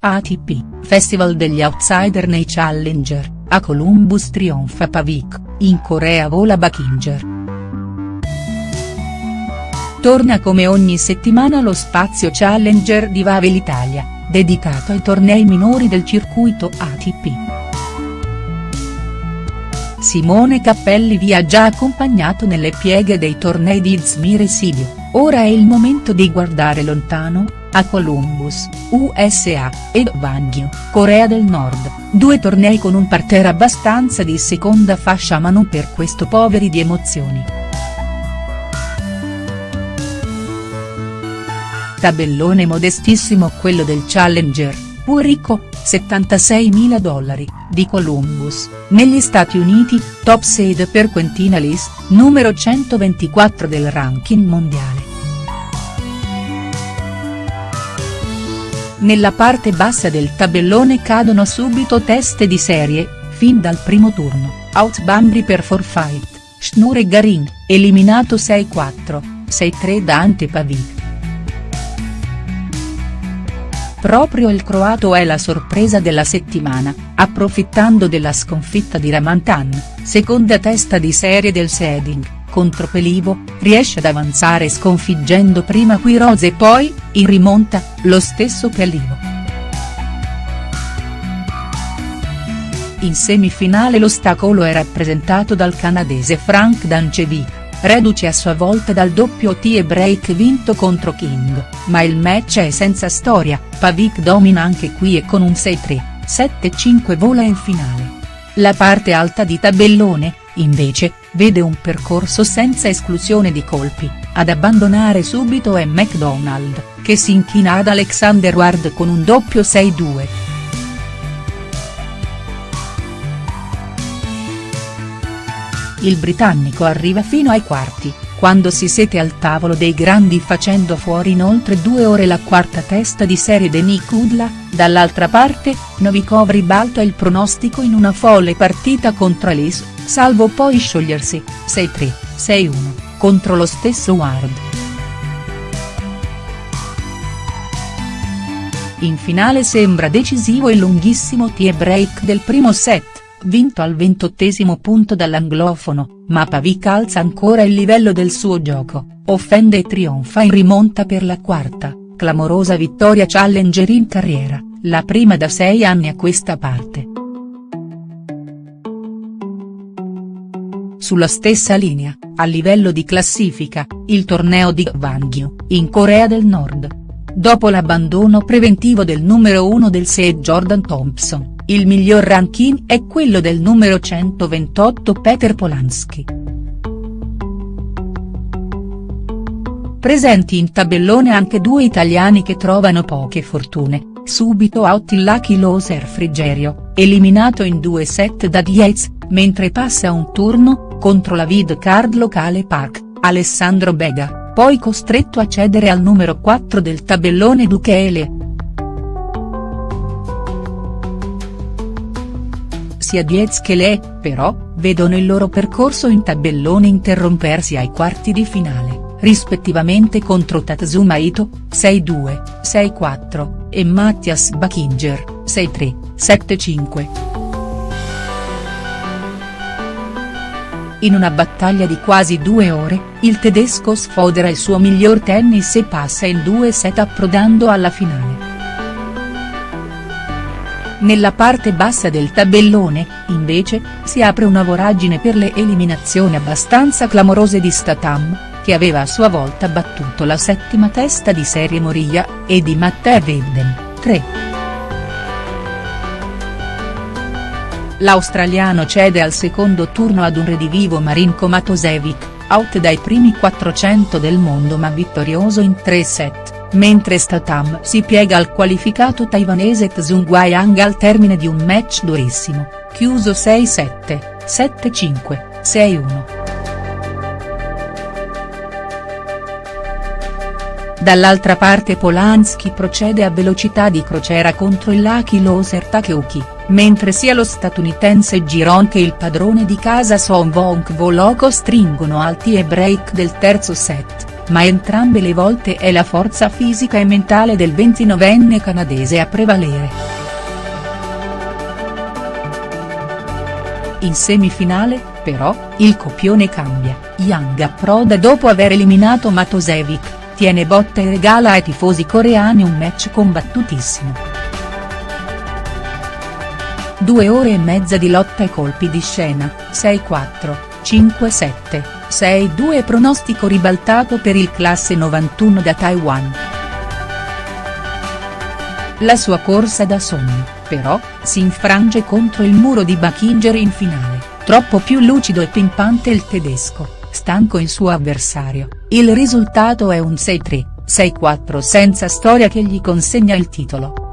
ATP, Festival degli Outsider nei Challenger, a Columbus trionfa Pavik, in Corea vola Bakinger. Torna come ogni settimana lo spazio Challenger di Vavel Italia, dedicato ai tornei minori del circuito ATP. Simone Cappelli vi ha già accompagnato nelle pieghe dei tornei di Izmir e Sibiu, ora è il momento di guardare lontano, a Columbus, USA, ed Gwangju, Corea del Nord, due tornei con un parterre abbastanza di seconda fascia ma non per questo poveri di emozioni. Tabellone modestissimo quello del Challenger, pur ricco, 76.000 dollari, di Columbus, negli Stati Uniti, top seed per Quentina List, numero 124 del ranking mondiale. Nella parte bassa del tabellone cadono subito teste di serie, fin dal primo turno, Out Bambri per Forfight, Schnur e Garin, eliminato 6-4, 6-3 da Ante Pavic. Proprio il croato è la sorpresa della settimana, approfittando della sconfitta di Ramantan, seconda testa di serie del seeding, contro Pelivo, riesce ad avanzare sconfiggendo prima Quiroz e poi, in rimonta, lo stesso Pelivo. In semifinale l'ostacolo è rappresentato dal canadese Frank Dancevic reduce a sua volta dal doppio tie break vinto contro King, ma il match è senza storia, Pavic domina anche qui e con un 6-3, 7-5 vola in finale. La parte alta di tabellone, invece, vede un percorso senza esclusione di colpi, ad abbandonare subito è McDonald, che si inchina ad Alexander Ward con un doppio 6-2. il britannico arriva fino ai quarti, quando si siete al tavolo dei grandi facendo fuori in oltre due ore la quarta testa di serie Denis Kudla, dall'altra parte, Novikov ribalta il pronostico in una folle partita contro Alice, salvo poi sciogliersi, 6-3, 6-1, contro lo stesso Ward. In finale sembra decisivo il lunghissimo tie break del primo set vinto al ventottesimo punto dall'anglofono, ma Pavic alza ancora il livello del suo gioco, offende e trionfa in rimonta per la quarta, clamorosa vittoria challenger in carriera, la prima da sei anni a questa parte. Sulla stessa linea, a livello di classifica, il torneo di Gwangju, in Corea del Nord. Dopo l'abbandono preventivo del numero 1 del SEE Jordan Thompson, il miglior ranking è quello del numero 128 Peter Polanski. Presenti in tabellone anche due italiani che trovano poche fortune, subito out il Lucky Loser Frigerio, eliminato in due set da Diez, mentre passa un turno, contro la vid card locale Park, Alessandro Bega, poi costretto a cedere al numero 4 del tabellone Duchele. Sia Diez che Le, però, vedono il loro percorso in tabellone interrompersi ai quarti di finale, rispettivamente contro Tatsuma Ito, 6-2, 6-4, e Matthias Bakinger, 6-3, 7-5. In una battaglia di quasi due ore, il tedesco sfodera il suo miglior tennis e passa in due set approdando alla finale. Nella parte bassa del tabellone, invece, si apre una voragine per le eliminazioni abbastanza clamorose di Statham, che aveva a sua volta battuto la settima testa di serie Moria, e di Matteo Vedden, 3. L'australiano cede al secondo turno ad un redivivo Marinko Matosevic, out dai primi 400 del mondo ma vittorioso in 3 set mentre Statham si piega al qualificato taiwanese Tsung al termine di un match durissimo, chiuso 6-7, 7-5, 6-1. Dall'altra parte Polanski procede a velocità di crociera contro il Lucky Loser Takeuchi, mentre sia lo statunitense Giron che il padrone di casa Son Vonk Voloko stringono alti e break del terzo set ma entrambe le volte è la forza fisica e mentale del 29enne canadese a prevalere. In semifinale, però, il copione cambia, Yang approda dopo aver eliminato Matosevic, tiene botta e regala ai tifosi coreani un match combattutissimo. Due ore e mezza di lotta e colpi di scena, 6-4, 5-7, 6-2 pronostico ribaltato per il classe 91 da Taiwan. La sua corsa da sogno però, si infrange contro il muro di Buchinger in finale, troppo più lucido e pimpante il tedesco, stanco il suo avversario, il risultato è un 6-3, 6-4 senza storia che gli consegna il titolo.